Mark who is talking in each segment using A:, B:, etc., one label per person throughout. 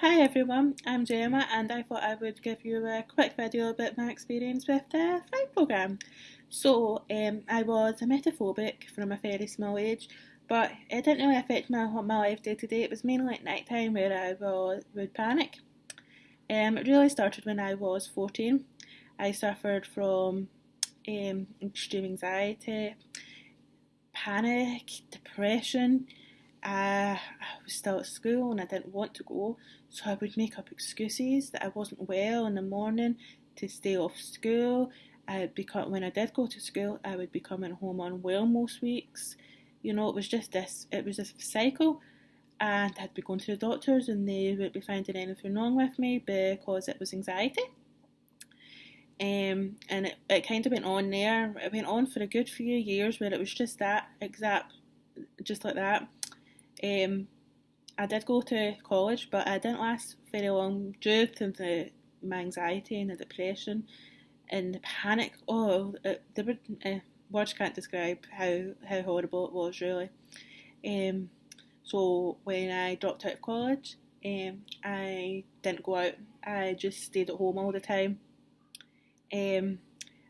A: Hi everyone, I'm Gemma and I thought I would give you a quick video about my experience with the Thrive programme. So, um, I was emetophobic from a very small age, but it didn't really affect my, my life day to day. It was mainly at night time where I was, would panic. Um, it really started when I was 14. I suffered from um, extreme anxiety, panic, depression, uh, I was still at school and I didn't want to go, so I would make up excuses that I wasn't well in the morning to stay off school. I become when I did go to school, I would be coming home unwell most weeks. You know, it was just this. It was this cycle, and I'd be going to the doctors, and they wouldn't be finding anything wrong with me because it was anxiety. Um, and it, it kind of went on there. It went on for a good few years where it was just that exact, just like that um, I did go to college, but I didn't last very long due to the, my anxiety and the depression and the panic. Oh, it, the uh, words can't describe how, how horrible it was, really. Um, so when I dropped out of college, um, I didn't go out. I just stayed at home all the time. Um,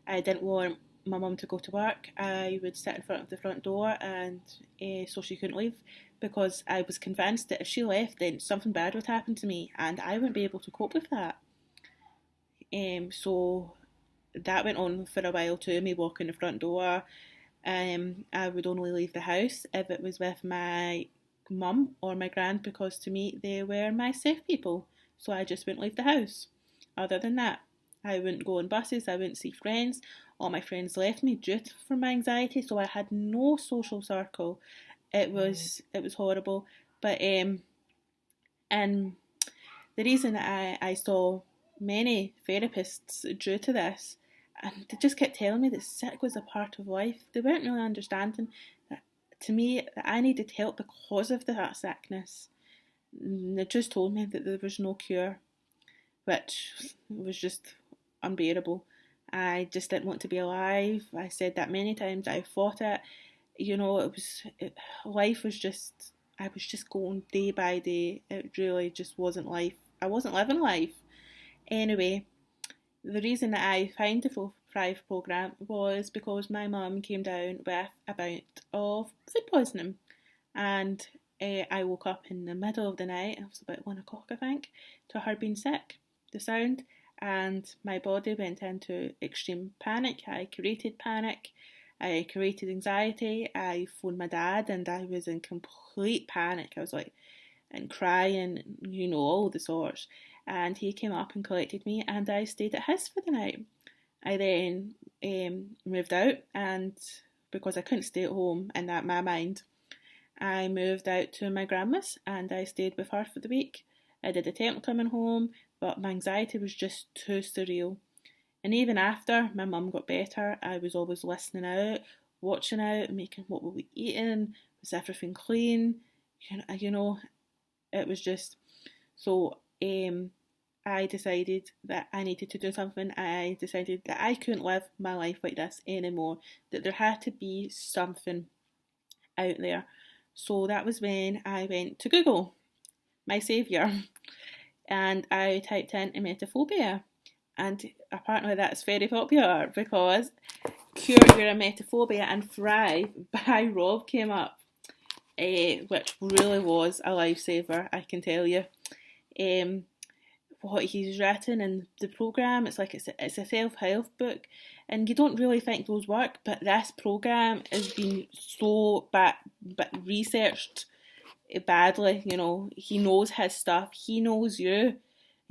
A: I didn't want my mum to go to work. I would sit in front of the front door and uh, so she couldn't leave because I was convinced that if she left, then something bad would happen to me, and I wouldn't be able to cope with that. Um, so that went on for a while too. Me walking the front door. Um, I would only leave the house if it was with my mum or my grand because to me they were my safe people. So I just wouldn't leave the house. Other than that, I wouldn't go on buses. I wouldn't see friends. All my friends left me due to for my anxiety, so I had no social circle. It was it was horrible. But um and the reason I, I saw many therapists due to this and they just kept telling me that sick was a part of life. They weren't really understanding that to me that I needed help because of that sickness. And they just told me that there was no cure, which was just unbearable. I just didn't want to be alive. I said that many times. I fought it you know, it was it, life was just I was just going day by day. It really just wasn't life. I wasn't living life. Anyway, the reason that I found the Thrive program was because my mum came down with a bout of food poisoning, and uh, I woke up in the middle of the night. It was about one o'clock, I think, to her being sick. The sound and my body went into extreme panic. I created panic. I created anxiety. I phoned my dad and I was in complete panic. I was like, and crying, you know, all the sorts. And he came up and collected me, and I stayed at his for the night. I then um, moved out, and because I couldn't stay at home in that my mind, I moved out to my grandma's and I stayed with her for the week. I did attempt coming home, but my anxiety was just too surreal. And even after my mum got better, I was always listening out, watching out, making what were we eating, was everything clean, you know, it was just so um I decided that I needed to do something. I decided that I couldn't live my life like this anymore, that there had to be something out there. So that was when I went to Google, my saviour, and I typed in emetophobia and apparently that's very popular because Cure Your Emetophobia and Thrive by Rob came up, uh, which really was a lifesaver, I can tell you. Um, what he's written in the program, it's like it's a, it's a self help book, and you don't really think those work, but this program has been so bad, but researched badly. You know, he knows his stuff, he knows you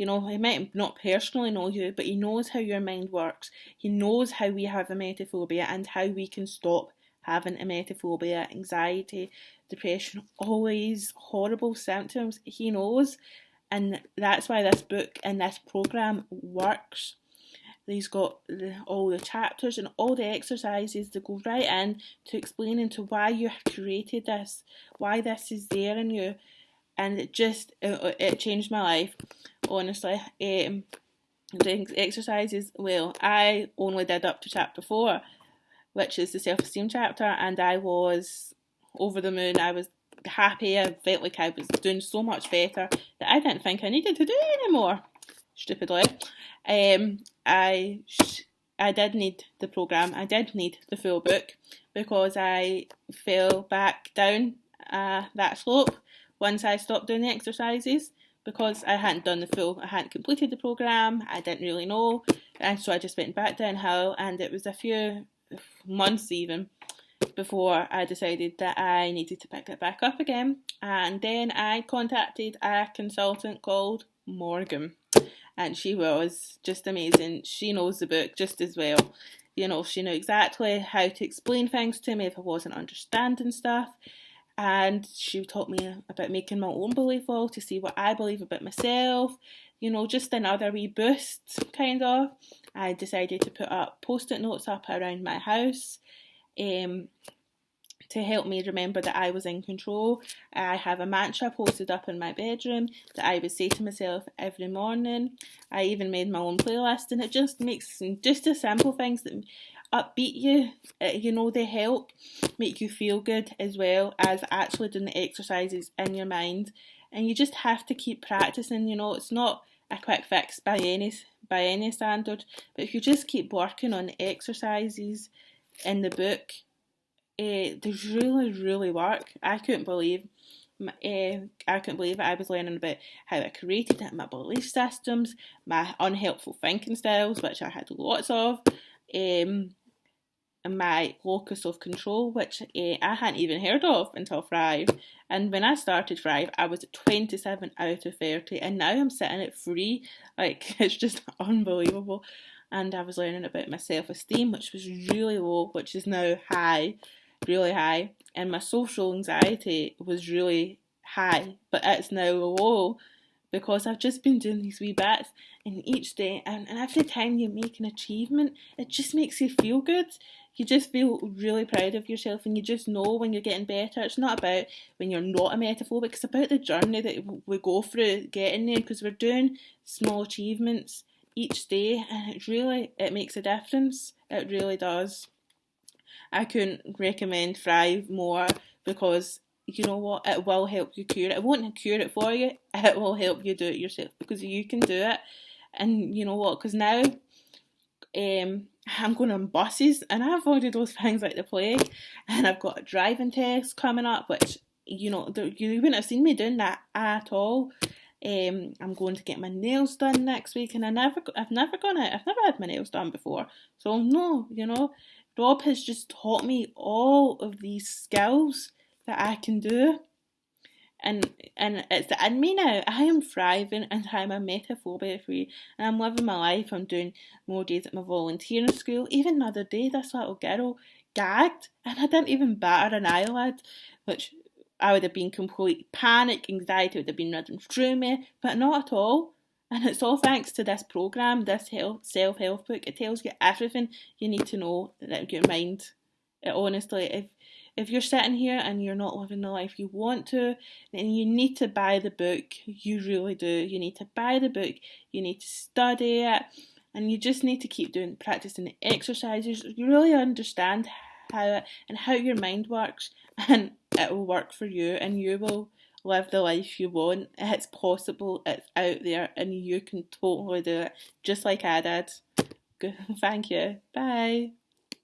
A: you know, he might not personally know you, but he knows how your mind works. He knows how we have emetophobia and how we can stop having emetophobia, anxiety, depression, all these horrible symptoms. He knows, and that's why this book and this program works. He's got all the chapters and all the exercises that go right in to explain into why you have created this, why this is there in you, and it just it, it changed my life honestly. Um, doing exercises, well, I only did up to chapter four, which is the self esteem chapter, and I was over the moon. I was happy. I felt like I was doing so much better that I didn't think I needed to do anymore. Stupidly. Um, I I did need the program. I did need the full book because I fell back down uh, that slope once I stopped doing the exercises because I hadn't done the full, I hadn't completed the program, I didn't really know, and so I just went back downhill, and it was a few months even before I decided that I needed to pick it back up again, and then I contacted a consultant called Morgan, and she was just amazing. She knows the book just as well. You know, she knew exactly how to explain things to me if I wasn't understanding stuff and she taught me about making my own belief wall to see what I believe about myself. You know, just another wee boost, kind of. I decided to put up post-it notes up around my house, um, to help me remember that I was in control. I have a mantra posted up in my bedroom that I would say to myself every morning. I even made my own playlist, and it just makes just the simple things that upbeat you. Uh, you know, they help make you feel good as well as actually doing the exercises in your mind. And you just have to keep practicing. You know, it's not a quick fix by any by any standard, but if you just keep working on the exercises in the book, uh, they really, really work. I couldn't believe. Uh, I couldn't believe it. I was learning about how I created it, my belief systems, my unhelpful thinking styles, which I had lots of, um, my locus of control, which uh, I hadn't even heard of until Thrive. And when I started Thrive, I was 27 out of 30, and now I'm sitting at 3. Like, it's just unbelievable. And I was learning about my self esteem, which was really low, which is now high, really high. And my social anxiety was really high, but it's now low because I've just been doing these wee bits and each day and, and every time you make an achievement it just makes you feel good you just feel really proud of yourself and you just know when you're getting better. It's not about when you're not emetophobic, it's about the journey that we go through getting there because we're doing small achievements each day and it really it makes a difference. It really does. I couldn't recommend Thrive more because you know what, it will help you cure it. It won't cure it for you, it will help you do it yourself because you can do it. And you know what, because now um, I'm going on buses and I've avoided those things like the plague. And I've got a driving test coming up, which, you know, you wouldn't have seen me doing that at all. Um, I'm going to get my nails done next week, and I never, I've never gone out. I've never had my nails done before, so no, you know, Rob has just taught me all of these skills that I can do and and it's in me now. I am thriving and I'm emetophobia free and I'm living my life. I'm doing more days at my volunteering school. Even the other day, this little girl gagged and I didn't even batter an eyelid, which I would have been complete panic, anxiety would have been running through me, but not at all. And it's all thanks to this program, this health self help book. It tells you everything you need to know that your mind. It honestly, if if you're sitting here and you're not living the life you want to, then you need to buy the book. You really do. You need to buy the book. You need to study it. And you just need to keep doing practicing the exercises. You really understand how it, and how your mind works, and it will work for you, and you will live the life you want. It's possible. It's out there, and you can totally do it, just like I did. Good. Thank you. Bye.